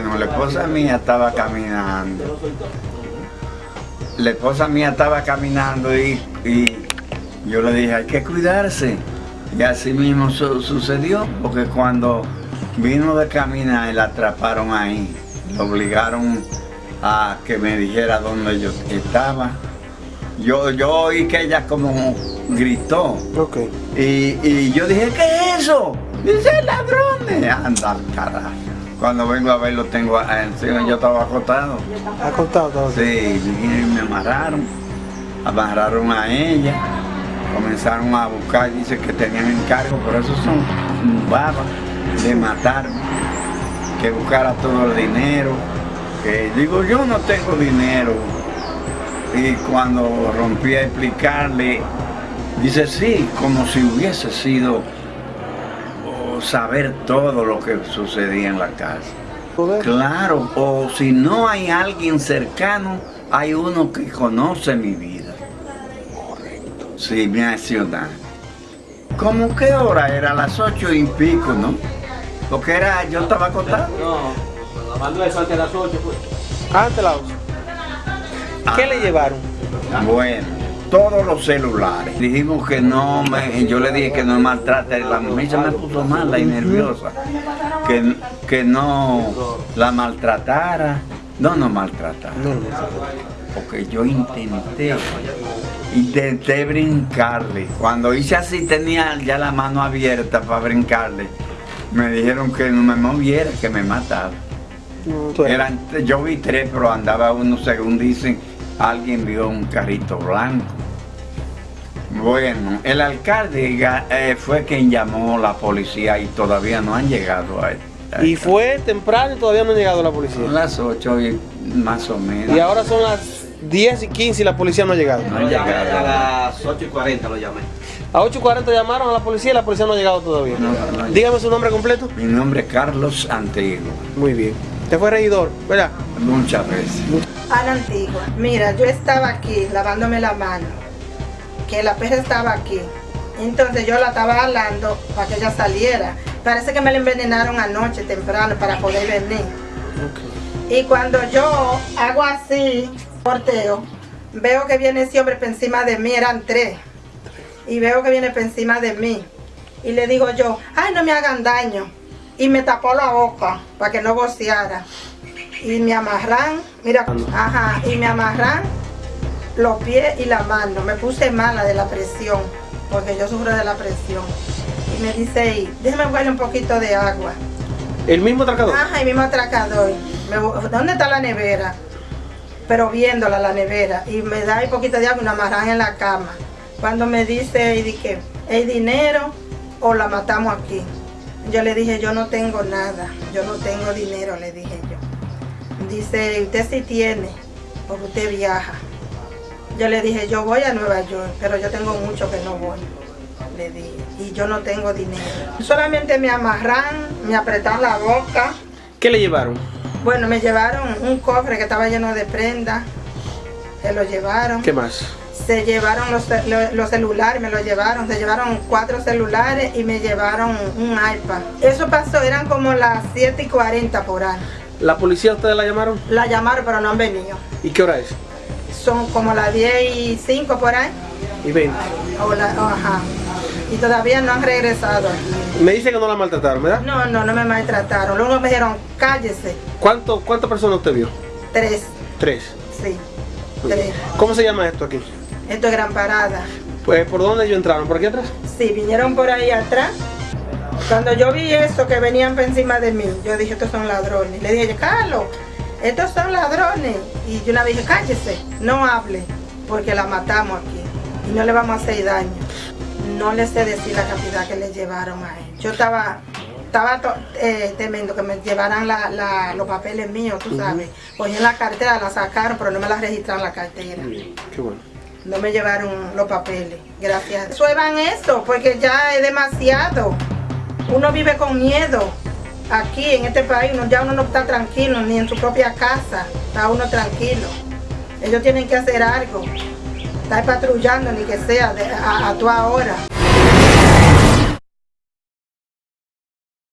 Bueno, la esposa mía estaba caminando. La esposa mía estaba caminando y, y yo le dije, hay que cuidarse. Y así mismo su- sucedió, porque cuando vino de caminar, la atraparon ahí. Le obligaron a que me dijera dónde yo estaba. Yo, yo oí que ella como gritó. Ok. Y, y yo dije, ¿qué es eso? Dice ladrones. Anda al carajo. Cuando vengo a verlo tengo encima, yo estaba acostado. ¿Ha contado todo? Sí, y me amarraron. Amarraron a ella. Comenzaron a buscar, dice que tenían encargo, pero esos son babas de matarme. Que buscara todo el dinero. Que digo, yo no tengo dinero. Y cuando rompí a explicarle, dice, sí, como si hubiese sido saber todo lo que sucedía en la casa. Poder. Claro, o si no hay alguien cercano, hay uno que conoce mi vida. Sí, mi ciudad. ¿Cómo qué hora? Era las ocho y pico, ¿no? Porque era, yo estaba acostado. No, la mando eso antes de las 8, pues. Antes la usa. ¿Qué le llevaron? Bueno, todos los celulares. Dijimos que no, me, yo le dije que no maltrate. La mujer se me puso mala y nerviosa. Que, que no la maltratara. No, no maltratara. Porque yo intenté, intenté brincarle. Cuando hice así tenía ya la mano abierta para brincarle. Me dijeron que no me moviera, que me mataba. Eran, yo vi tres, pero andaba uno, según dicen, alguien vio un carrito blanco. Bueno, el alcalde eh, fue quien llamó a la policía y todavía no han llegado a él. Y fue temprano y todavía no ha llegado la policía. las 8 y más o menos. Y ahora son las 10 y 15 y la policía no ha llegado. No llegado. a las 8 y 40 lo llamé. A 8.40 llamaron a la policía y la policía no ha llegado todavía. No, no, no. Dígame su nombre completo. Mi nombre es Carlos Antiguo, Muy bien. Usted fue regidor, ¿verdad? muchas veces. a la antigua. Mira, yo estaba aquí lavándome la mano, que la perra estaba aquí. Entonces yo la estaba jalando para que ella saliera. Parece que me la envenenaron anoche temprano para poder venir. Y cuando yo hago así, porteo, veo que viene ese hombre por encima de mí, eran tres. Y veo que viene por encima de mí. Y le digo yo, ay, no me hagan daño. Y me tapó la boca para que no voceara. Y me amarran, mira, ajá, y me amarran los pies y la mano. Me puse mala de la presión, porque yo sufro de la presión. Y me dice, "Ey, déjame buscarle un poquito de agua. El mismo atracador. Ajá, y mismo atracador. Me ¿Dónde está la nevera? Pero viéndola la nevera. Y me da un poquito de agua y una amarran en la cama. Cuando me dice, y que ¿hay dinero o la matamos aquí? Yo le dije, yo no tengo nada. Yo no tengo dinero, le dije yo. Dice, usted sí tiene, porque usted viaja. Yo le dije, yo voy a Nueva York, pero yo tengo mucho que no voy. Le dije, y yo no tengo dinero. Solamente me amarran, me apretaron la boca. ¿Qué le llevaron? Bueno, me llevaron un cofre que estaba lleno de prendas. Se lo llevaron. ¿Qué más? Se llevaron los, los celulares, me lo llevaron. Se llevaron cuatro celulares y me llevaron un iPad. Eso pasó, eran como las 7 y 40 por ahí. ¿La policía ustedes la llamaron? La llamaron, pero no han venido. ¿Y qué hora es? Son como las 10 y 5 por ahí. Y 20. O la- ajá. Y todavía no han regresado aquí. Me dice que no la maltrataron, ¿verdad? No, no, no me maltrataron. Luego me dijeron, cállese. ¿Cuánto, ¿Cuántas personas usted vio? Tres, Tres. sí. Tres. ¿Cómo se llama esto aquí? Esto es Gran Parada. Pues, ¿por dónde ellos entraron? ¿Por aquí atrás? Sí, vinieron por ahí atrás. Cuando yo vi eso que venían por encima de mí, yo dije, estos son ladrones. Le dije, Carlos, estos son ladrones. Y yo una vez dije, cállese, no hable, porque la matamos aquí. Y no le vamos a hacer daño. No le sé decir la cantidad que le llevaron a él. Yo estaba, estaba to- eh, temiendo que me llevaran la- la- los papeles míos, tú sabes. Cogí la cartera, la sacaron, pero no me la registraron la cartera. Qué bueno. No me llevaron los papeles, gracias. Sueban eso, porque ya es demasiado. Uno vive con miedo. Aquí en este país uno, ya uno no está tranquilo, ni en su propia casa está uno tranquilo. Ellos tienen que hacer algo. Estar patrullando, ni que sea de- a, a toda hora.